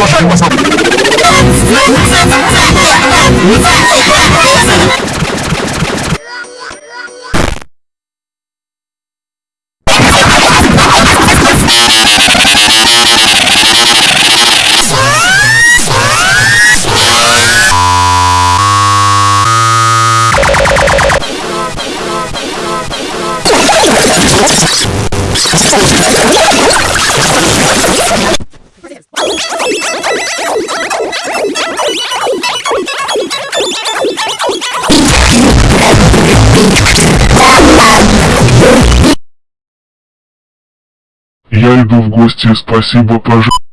Oh, Я иду в гости, спасибо, пожалуйста.